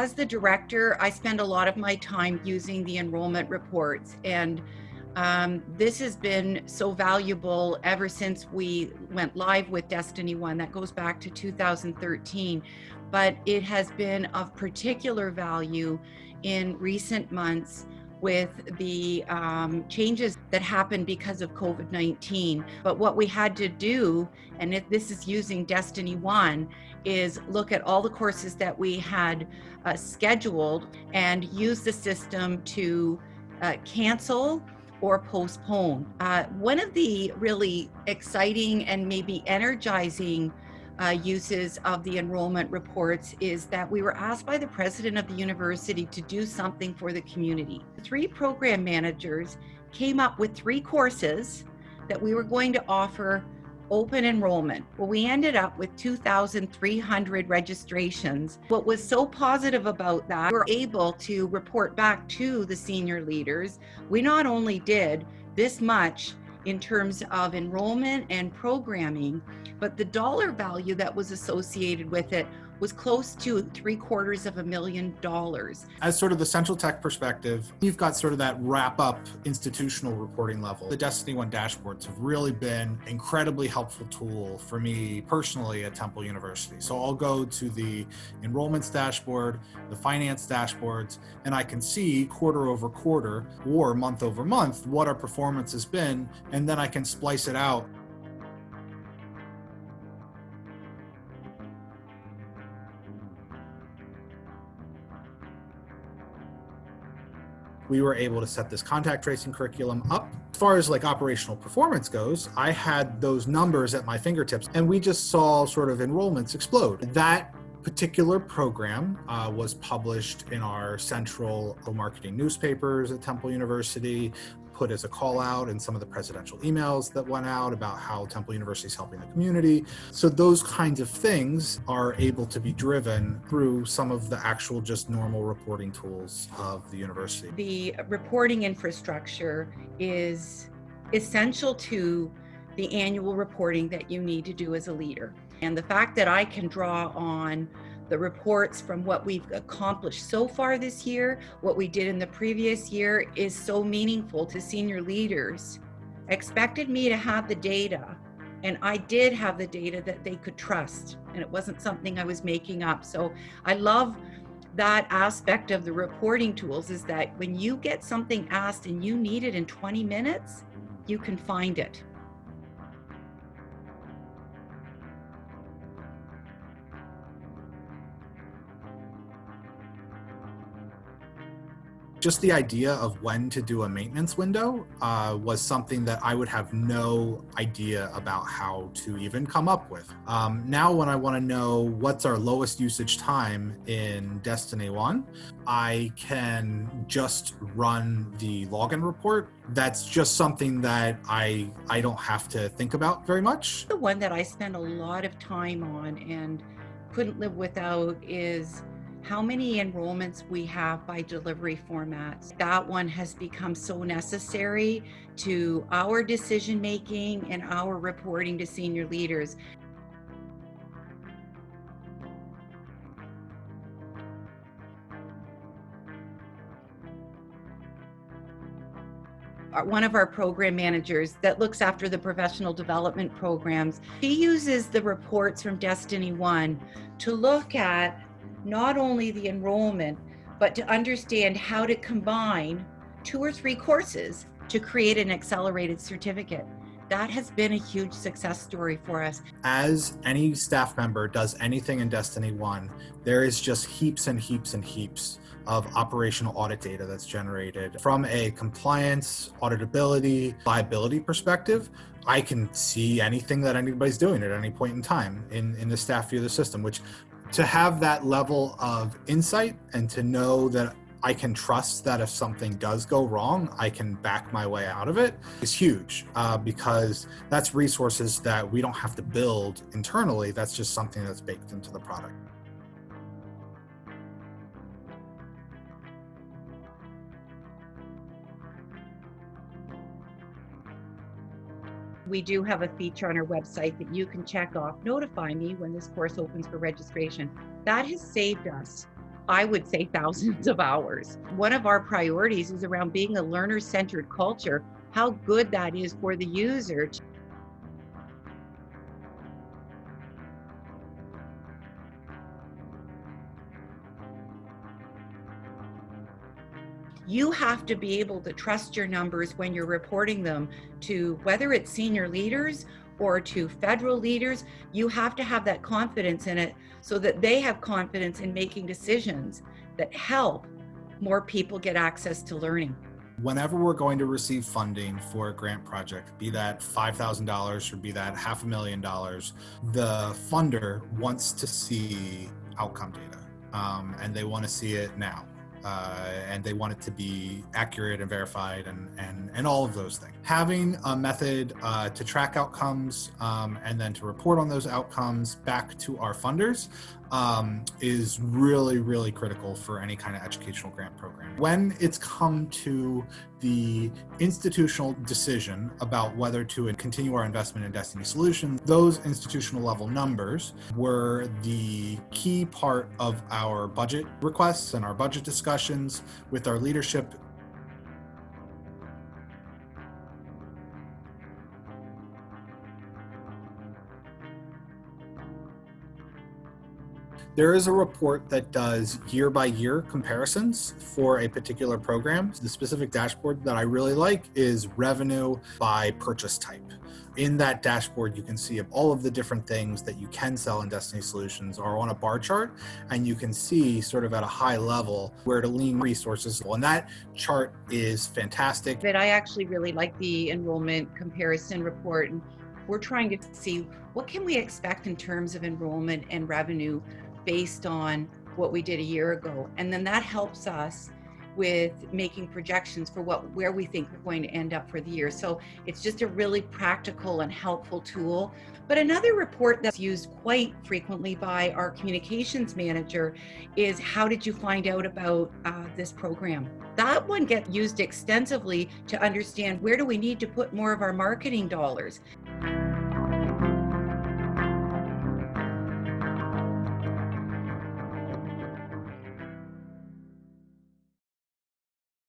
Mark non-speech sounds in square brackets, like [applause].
As the director, I spend a lot of my time using the enrollment reports and um, this has been so valuable ever since we went live with Destiny One. That goes back to 2013, but it has been of particular value in recent months with the um, changes that happened because of COVID-19. But what we had to do, and if this is using Destiny One, is look at all the courses that we had uh, scheduled and use the system to uh, cancel or postpone. Uh, one of the really exciting and maybe energizing uh, uses of the enrollment reports is that we were asked by the president of the university to do something for the community. Three program managers came up with three courses that we were going to offer open enrollment. Well, we ended up with 2,300 registrations. What was so positive about that, we were able to report back to the senior leaders. We not only did this much in terms of enrollment and programming, but the dollar value that was associated with it was close to three quarters of a million dollars. As sort of the central tech perspective, you've got sort of that wrap up institutional reporting level. The Destiny One dashboards have really been incredibly helpful tool for me personally at Temple University. So I'll go to the enrollments dashboard, the finance dashboards, and I can see quarter over quarter or month over month what our performance has been, and then I can splice it out we were able to set this contact tracing curriculum up. As far as like operational performance goes, I had those numbers at my fingertips and we just saw sort of enrollments explode. That particular program uh, was published in our central marketing newspapers at Temple University put as a call out in some of the presidential emails that went out about how Temple University is helping the community. So those kinds of things are able to be driven through some of the actual just normal reporting tools of the university. The reporting infrastructure is essential to the annual reporting that you need to do as a leader. And the fact that I can draw on the reports from what we've accomplished so far this year, what we did in the previous year is so meaningful to senior leaders. Expected me to have the data and I did have the data that they could trust and it wasn't something I was making up. So I love that aspect of the reporting tools is that when you get something asked and you need it in 20 minutes, you can find it. Just the idea of when to do a maintenance window uh, was something that I would have no idea about how to even come up with. Um, now, when I want to know what's our lowest usage time in Destiny One, I can just run the login report. That's just something that I, I don't have to think about very much. The one that I spend a lot of time on and couldn't live without is how many enrollments we have by delivery formats. That one has become so necessary to our decision making and our reporting to senior leaders. one of our program managers that looks after the professional development programs. She uses the reports from Destiny One to look at not only the enrollment, but to understand how to combine two or three courses to create an accelerated certificate. That has been a huge success story for us. As any staff member does anything in Destiny One, there is just heaps and heaps and heaps of operational audit data that's generated. From a compliance, auditability, liability perspective, I can see anything that anybody's doing at any point in time in, in the staff view of the system, which to have that level of insight and to know that I can trust that if something does go wrong, I can back my way out of it is huge uh, because that's resources that we don't have to build internally. That's just something that's baked into the product. We do have a feature on our website that you can check off, notify me when this course opens for registration. That has saved us I would say [laughs] thousands of hours. One of our priorities is around being a learner centered culture, how good that is for the user. You have to be able to trust your numbers when you're reporting them to whether it's senior leaders or to federal leaders. You have to have that confidence in it so that they have confidence in making decisions that help more people get access to learning. Whenever we're going to receive funding for a grant project, be that $5,000 or be that half a million dollars, the funder wants to see outcome data um, and they want to see it now uh, and they want it to be accurate and verified and, and, and all of those things. Having a method uh, to track outcomes um, and then to report on those outcomes back to our funders um, is really, really critical for any kind of educational grant program. When it's come to the institutional decision about whether to continue our investment in Destiny Solutions, those institutional level numbers were the key part of our budget requests and our budget discussions with our leadership There is a report that does year by year comparisons for a particular program. The specific dashboard that I really like is revenue by purchase type. In that dashboard, you can see all of the different things that you can sell in Destiny Solutions are on a bar chart, and you can see sort of at a high level where to lean resources. And that chart is fantastic. But I actually really like the enrollment comparison report. And we're trying to see what can we expect in terms of enrollment and revenue based on what we did a year ago. And then that helps us with making projections for what where we think we're going to end up for the year. So it's just a really practical and helpful tool. But another report that's used quite frequently by our communications manager is how did you find out about uh, this program? That one gets used extensively to understand where do we need to put more of our marketing dollars.